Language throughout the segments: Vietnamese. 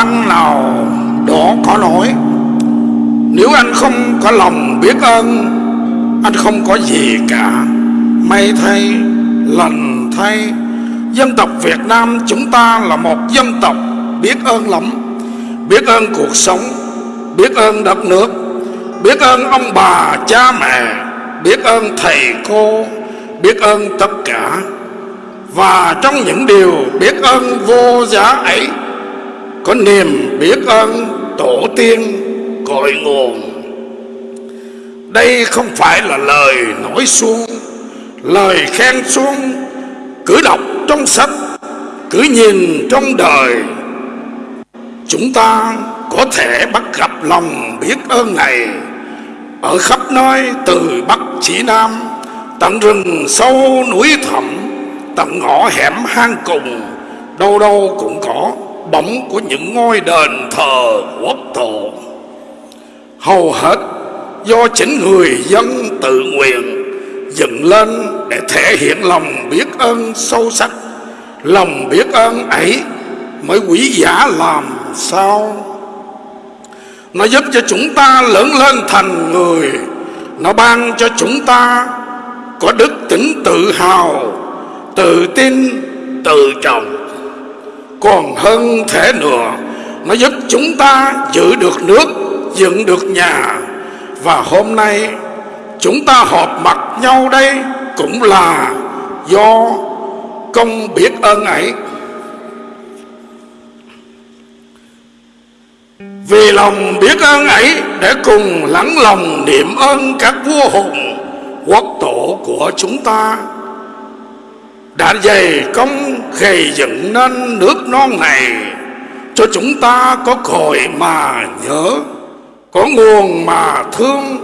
văn nào đó có nói Nếu anh không có lòng biết ơn Anh không có gì cả. May thay, lành thay. Dân tộc Việt Nam chúng ta là một dân tộc biết ơn lắm. Biết ơn cuộc sống Biết ơn đất nước. Biết ơn ông bà, cha mẹ. Biết ơn thầy cô Biết ơn tất cả. Và trong những điều biết ơn vô giá ấy có niềm biết ơn tổ tiên cội nguồn. Đây không phải là lời nói suông. Lời khen suông Cứ đọc trong sách, Cứ nhìn trong đời. Chúng ta có thể bắt gặp lòng biết ơn này Ở khắp nơi, từ Bắc chỉ Nam, Tận rừng sâu núi thẳm, Tận ngõ hẻm hang cùng, Đâu đâu cũng có bóng của những ngôi đền thờ quốc thổ Hầu hết do chính người dân tự nguyện dựng lên để thể hiện lòng biết ơn sâu sắc. Lòng biết ơn ấy mới quý giá làm sao? Nó giúp cho chúng ta lớn lên thành người. Nó ban cho chúng ta có đức tính tự hào Tự tin, tự trọng. Còn hơn thế nữa. Nó giúp chúng ta giữ được nước, dựng được nhà. Và hôm nay chúng ta họp mặt nhau đây Cũng là do công biết ơn ấy. Vì lòng biết ơn ấy để cùng lắng lòng niệm ơn các vua hùng quốc tổ của chúng ta đã dày công gây dựng nên nước non này, cho chúng ta có cội mà nhớ, có nguồn mà thương,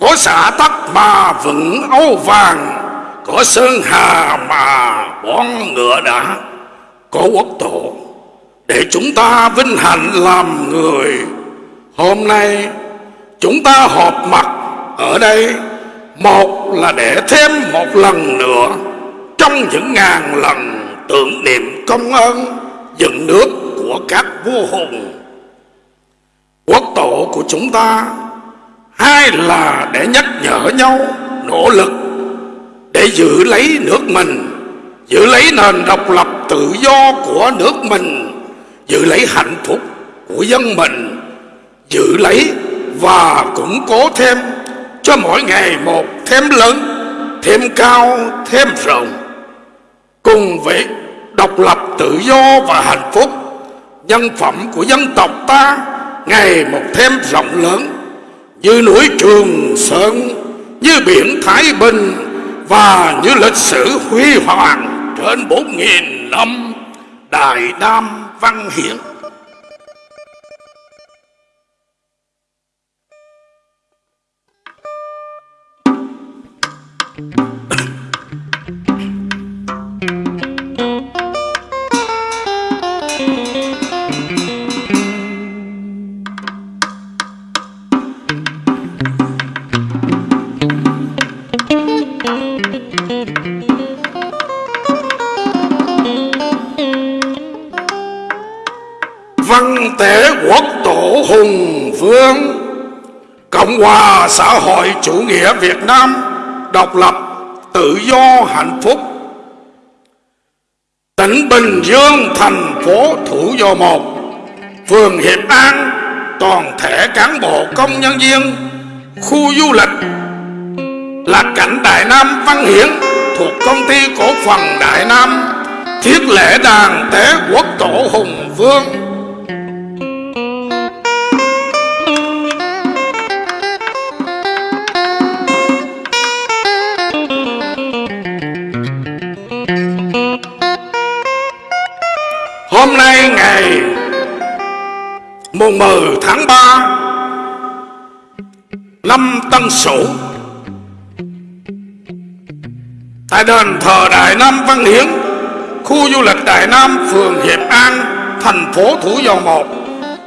có xã tắc mà vững âu vàng, có sơn hà mà bón ngựa đã, có quốc tổ để chúng ta vinh hạnh làm người. Hôm nay, chúng ta họp mặt ở đây, một là để thêm một lần nữa trong những ngàn lần tưởng niệm công ơn, dựng nước của các vua hùng, quốc tổ của chúng ta, hai là để nhắc nhở nhau nỗ lực để giữ lấy nước mình, giữ lấy nền độc lập tự do của nước mình, giữ lấy hạnh phúc của dân mình, giữ lấy và củng cố thêm cho mỗi ngày một thêm lớn, thêm cao, thêm rộng cùng với độc lập tự do và hạnh phúc, nhân phẩm của dân tộc ta ngày một thêm rộng lớn, như núi trường sơn, như biển thái bình và như lịch sử huy hoàng trên bốn nghìn năm đại nam văn hiến. Văn tế quốc tổ hùng vương. Cộng hòa xã hội chủ nghĩa việt nam độc lập, tự do, hạnh phúc. Tỉnh bình dương, thành phố thủ dầu một. Phường hiệp an, toàn thể cán bộ công nhân viên, khu du lịch. Là cảnh đại nam văn hiển thuộc công ty cổ phần đại nam, thiết lễ đàn tế quốc tổ hùng vương. Hôm nay ngày mùng 10 tháng 3 năm Tân Sửu tại đền thờ Đại Nam Văn Hiến, khu du lịch Đại Nam, phường Hiệp An, thành phố Thủ Dầu Một,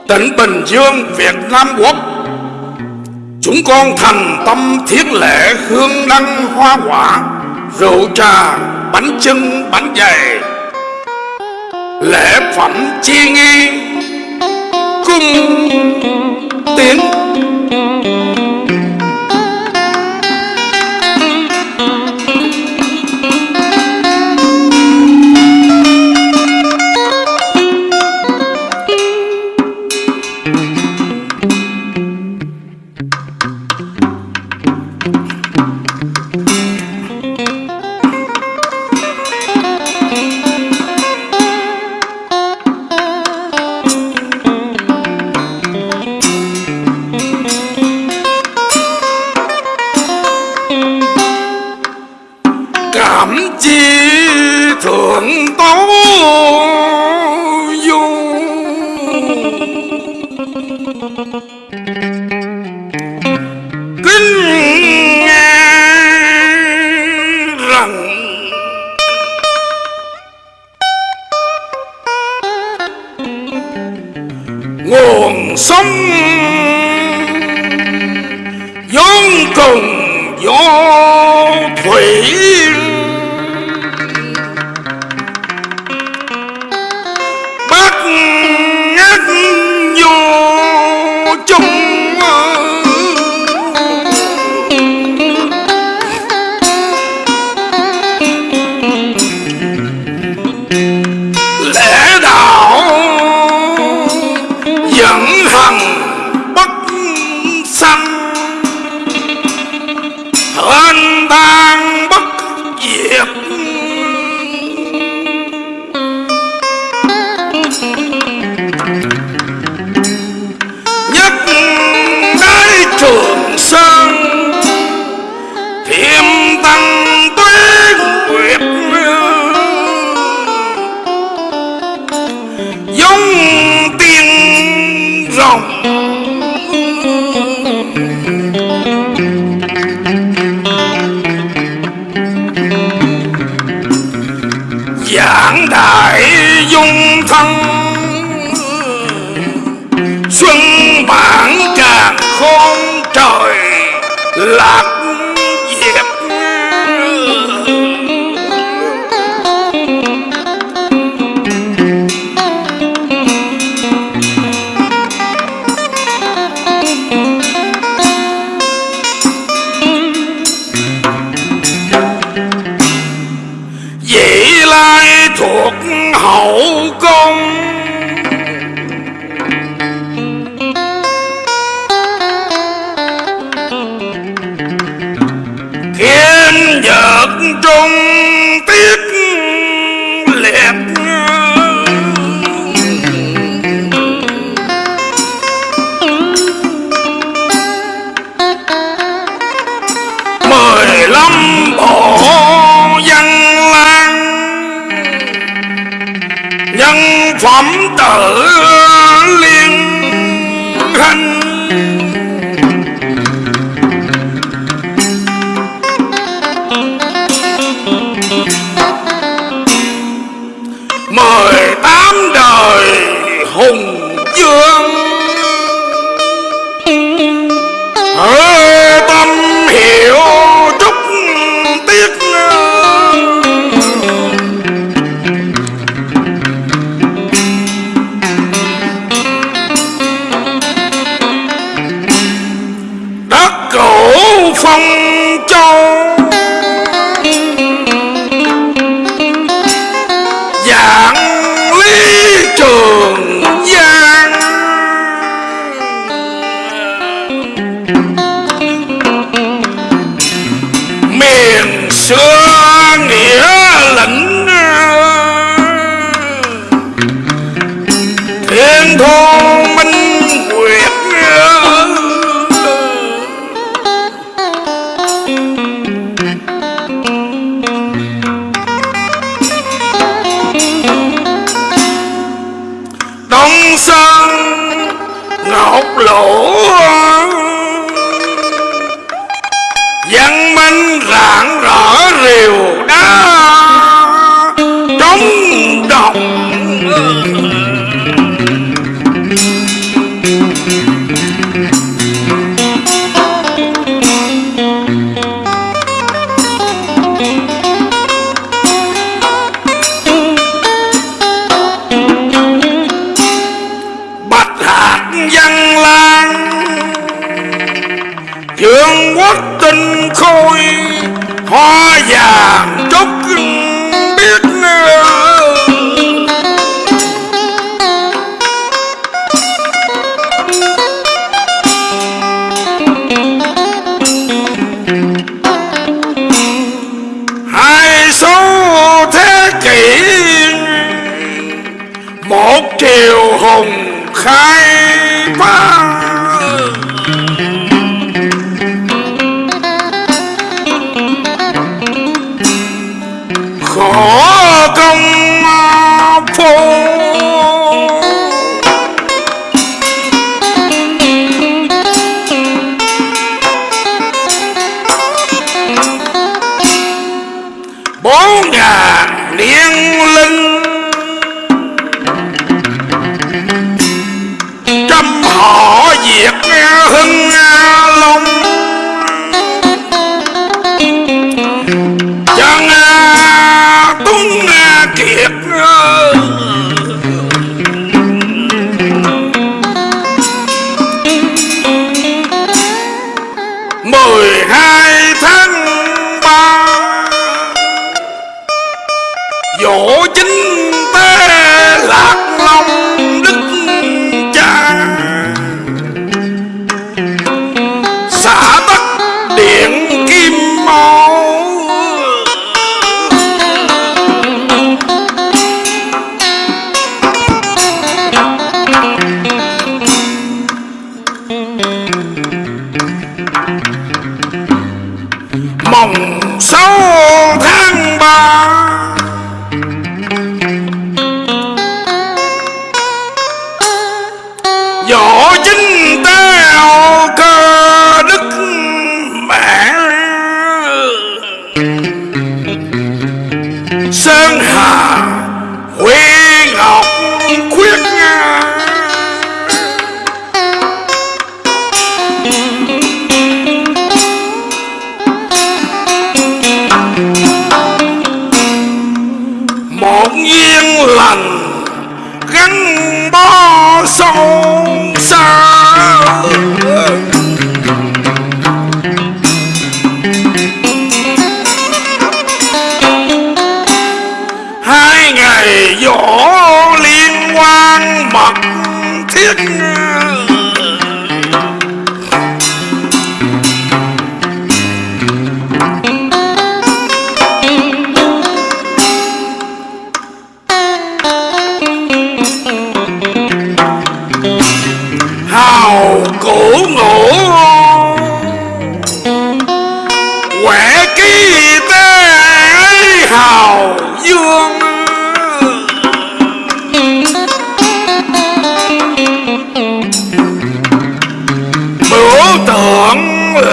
tỉnh Bình Dương, Việt Nam Quốc. Chúng con thành tâm thiết lễ hương đăng hoa quả, rượu trà, bánh chưng, bánh dày lễ phẩm chi nghi cung tiến some ¡Bye! lâm bộ dân lan nhân phẩm tử liên. anh rạng rỡ rìu đá. Trống đồng kiều hùng khai. Họ hưng gắn bó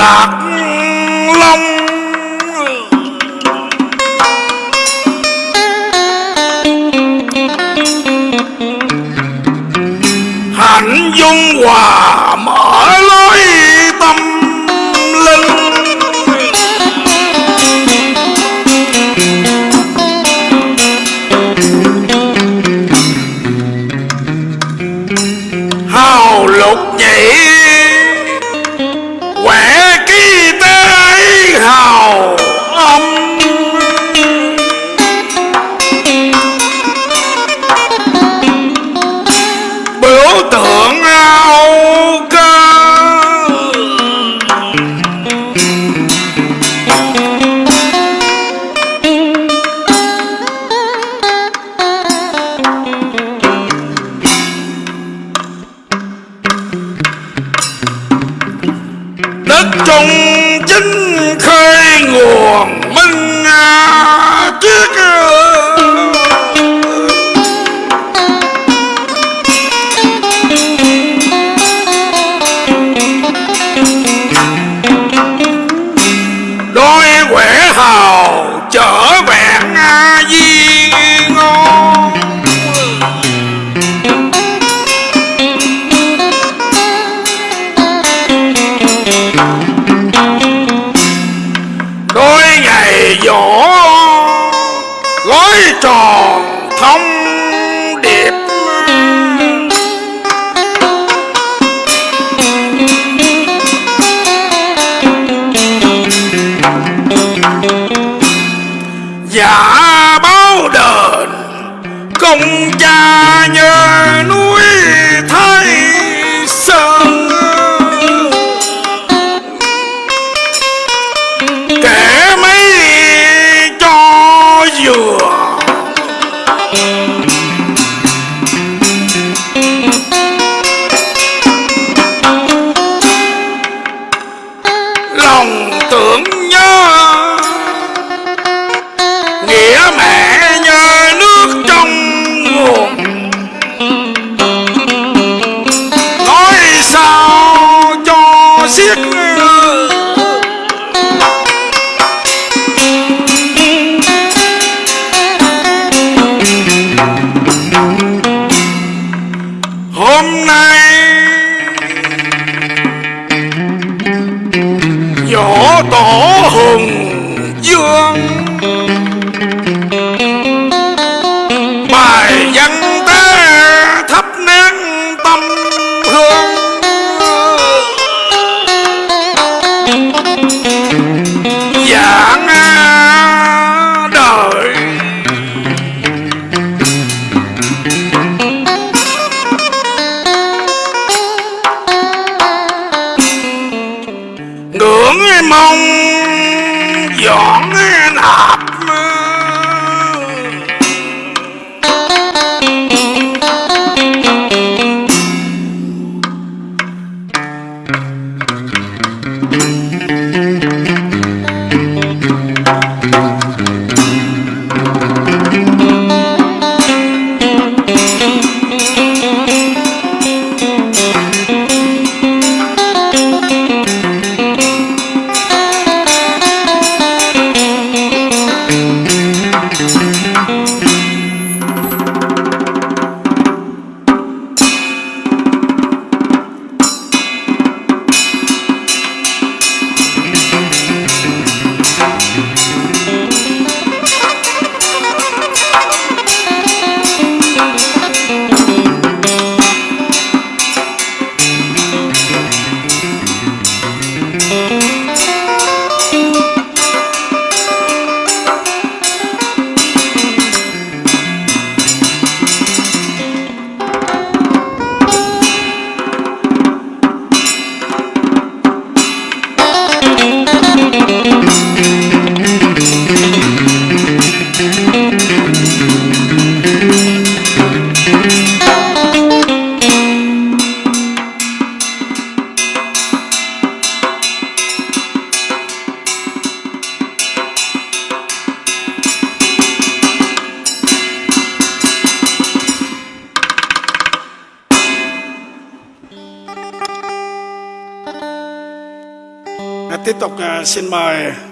Ah.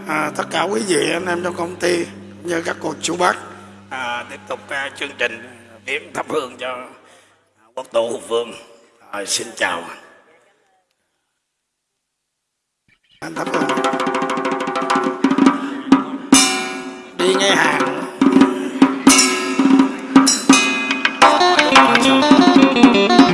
à, tất cả quý vị anh em trong công ty như các cô chú bác. À, tiếp tục à, chương trình viếng thắp hương cho quốc tổ hùng vương. À, xin chào. Anh thắp hương. Đi ngay hàng. Thank you.